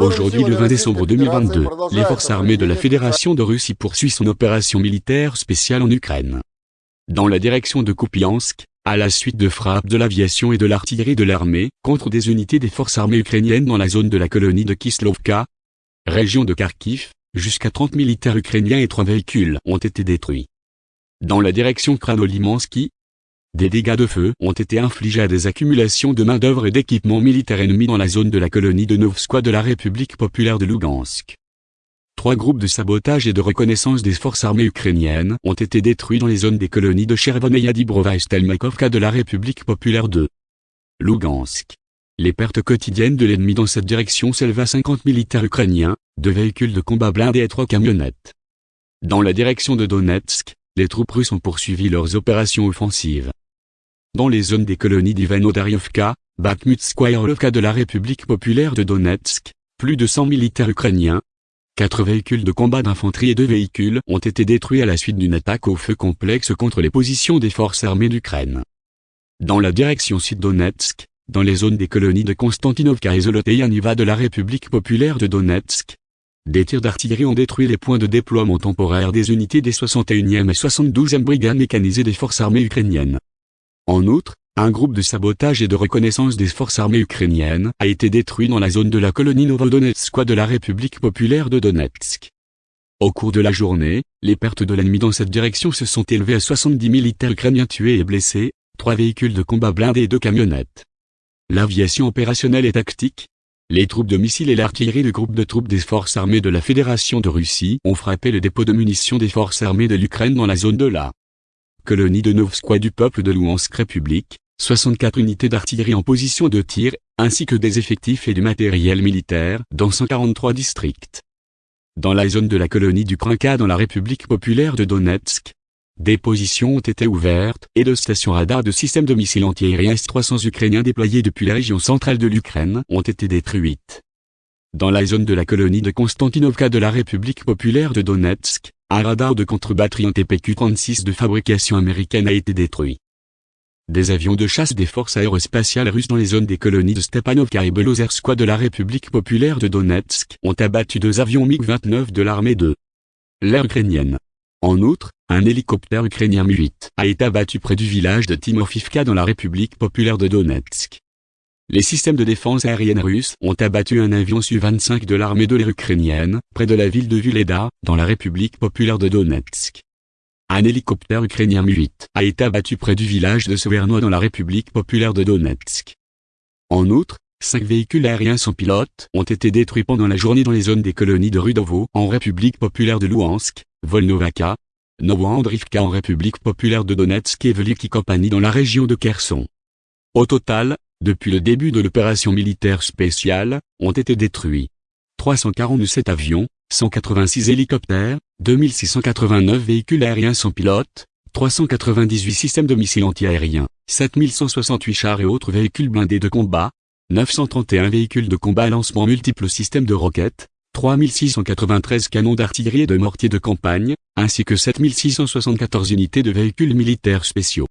Aujourd'hui le 20 décembre 2022, les forces armées de la Fédération de Russie poursuivent son opération militaire spéciale en Ukraine. Dans la direction de Kupiansk, à la suite de frappes de l'aviation et de l'artillerie de l'armée, contre des unités des forces armées ukrainiennes dans la zone de la colonie de Kislovka, région de Kharkiv, jusqu'à 30 militaires ukrainiens et 3 véhicules ont été détruits. Dans la direction Kranolimansky, des dégâts de feu ont été infligés à des accumulations de main-d'œuvre et d'équipements militaires ennemis dans la zone de la colonie de Novskoye de la République populaire de Lugansk. Trois groupes de sabotage et de reconnaissance des forces armées ukrainiennes ont été détruits dans les zones des colonies de Chervoneia Dibrova et Stelmakovka de la République populaire de Lugansk. Les pertes quotidiennes de l'ennemi dans cette direction s'élèvent à 50 militaires ukrainiens, deux véhicules de combat blindés et trois camionnettes. Dans la direction de Donetsk, les troupes russes ont poursuivi leurs opérations offensives dans les zones des colonies d'Ivano-Daryovka, Bakhmutskoye de la République populaire de Donetsk, plus de 100 militaires ukrainiens, quatre véhicules de combat d'infanterie et deux véhicules ont été détruits à la suite d'une attaque au feu complexe contre les positions des forces armées d'Ukraine. Dans la direction sud-Donetsk, dans les zones des colonies de Konstantinovka et Zoloteyaniva de la République populaire de Donetsk, des tirs d'artillerie ont détruit les points de déploiement temporaire des unités des 61e et 72e brigades mécanisées des forces armées ukrainiennes. En outre, un groupe de sabotage et de reconnaissance des forces armées ukrainiennes a été détruit dans la zone de la colonie Novodonetskoye de la République populaire de Donetsk. Au cours de la journée, les pertes de l'ennemi dans cette direction se sont élevées à 70 militaires ukrainiens tués et blessés, trois véhicules de combat blindés et deux camionnettes. L'aviation opérationnelle et tactique, les troupes de missiles et l'artillerie du groupe de troupes des forces armées de la Fédération de Russie ont frappé le dépôt de munitions des forces armées de l'Ukraine dans la zone de la colonie de Novskoye du peuple de Louhansk République, 64 unités d'artillerie en position de tir, ainsi que des effectifs et du matériel militaire dans 143 districts. Dans la zone de la colonie du Krinka dans la République populaire de Donetsk, des positions ont été ouvertes et deux stations radars de systèmes de missiles antiaériens S-300 ukrainiens déployés depuis la région centrale de l'Ukraine ont été détruites. Dans la zone de la colonie de Konstantinovka de la République populaire de Donetsk, un radar de contre-batterie TPQ-36 de fabrication américaine a été détruit. Des avions de chasse des forces aérospatiales russes dans les zones des colonies de Stepanovka et Belozerskoye de la République populaire de Donetsk ont abattu deux avions MiG-29 de l'armée de l'air ukrainienne. En outre, un hélicoptère ukrainien Mi-8 a été abattu près du village de Timofivka dans la République populaire de Donetsk. Les systèmes de défense aérienne russes ont abattu un avion Su-25 de l'armée de l'air ukrainienne, près de la ville de Vuleda, dans la République populaire de Donetsk. Un hélicoptère ukrainien Mi-8 a été abattu près du village de Severno dans la République populaire de Donetsk. En outre, cinq véhicules aériens sans pilote ont été détruits pendant la journée dans les zones des colonies de Rudovo en République populaire de Louhansk, Volnovaka, Novoandrivka en République populaire de Donetsk et Veliki Kompany dans la région de Kherson. Au total, depuis le début de l'opération militaire spéciale, ont été détruits 347 avions, 186 hélicoptères, 2689 véhicules aériens sans pilote, 398 systèmes de missiles antiaériens, 7168 chars et autres véhicules blindés de combat, 931 véhicules de combat à lancement multiples systèmes de roquettes, 3693 canons d'artillerie et de mortiers de campagne, ainsi que 7674 unités de véhicules militaires spéciaux.